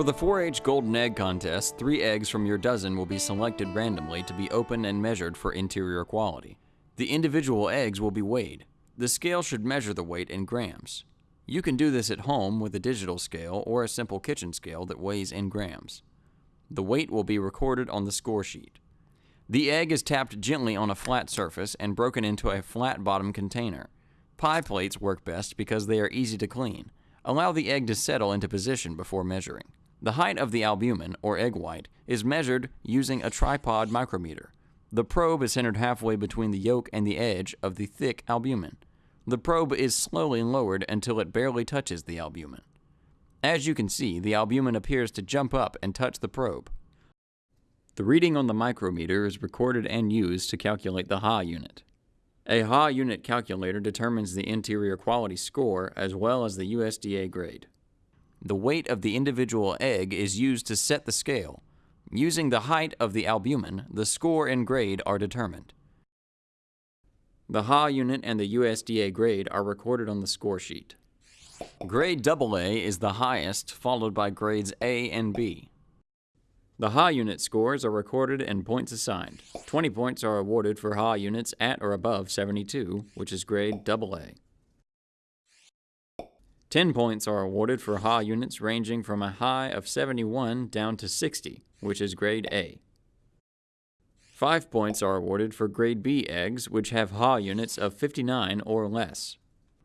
For the 4 H Golden Egg Contest, three eggs from your dozen will be selected randomly to be opened and measured for interior quality. The individual eggs will be weighed. The scale should measure the weight in grams. You can do this at home with a digital scale or a simple kitchen scale that weighs in grams. The weight will be recorded on the score sheet. The egg is tapped gently on a flat surface and broken into a flat bottom container. Pie plates work best because they are easy to clean. Allow the egg to settle into position before measuring. The height of the albumin, or egg white, is measured using a tripod micrometer. The probe is centered halfway between the yolk and the edge of the thick albumin. The probe is slowly lowered until it barely touches the albumin. As you can see, the albumin appears to jump up and touch the probe. The reading on the micrometer is recorded and used to calculate the Haugh unit. A Haugh unit calculator determines the interior quality score as well as the USDA grade. The weight of the individual egg is used to set the scale. Using the height of the albumin, the score and grade are determined. The Haugh unit and the USDA grade are recorded on the score sheet. Grade AA is the highest, followed by grades A and B. The Haugh unit scores are recorded and points assigned. 20 points are awarded for Haugh units at or above 72, which is grade AA. 10 points are awarded for Haugh units ranging from a high of 71 down to 60, which is grade A. 5 points are awarded for grade B eggs, which have Haugh units of 59 or less.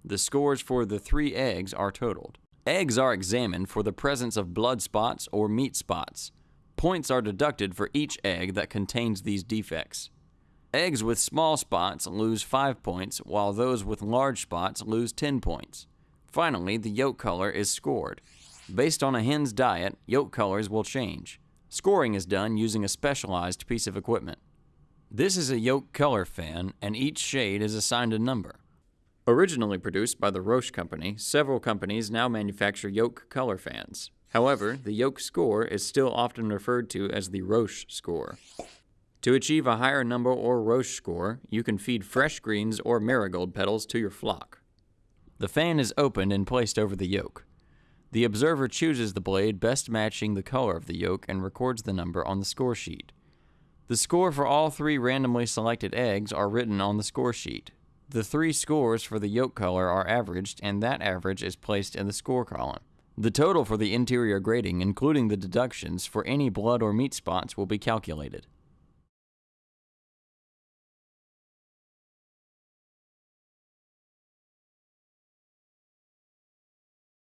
The scores for the three eggs are totaled. Eggs are examined for the presence of blood spots or meat spots. Points are deducted for each egg that contains these defects. Eggs with small spots lose 5 points, while those with large spots lose 10 points. Finally, the yolk color is scored. Based on a hen's diet, yolk colors will change. Scoring is done using a specialized piece of equipment. This is a yolk color fan, and each shade is assigned a number. Originally produced by the Roche Company, several companies now manufacture yolk color fans. However, the yolk score is still often referred to as the Roche score. To achieve a higher number or Roche score, you can feed fresh greens or marigold petals to your flock. The fan is opened and placed over the yolk. The observer chooses the blade best matching the color of the yolk and records the number on the score sheet. The score for all three randomly selected eggs are written on the score sheet. The three scores for the yolk color are averaged, and that average is placed in the score column. The total for the interior grading, including the deductions for any blood or meat spots, will be calculated.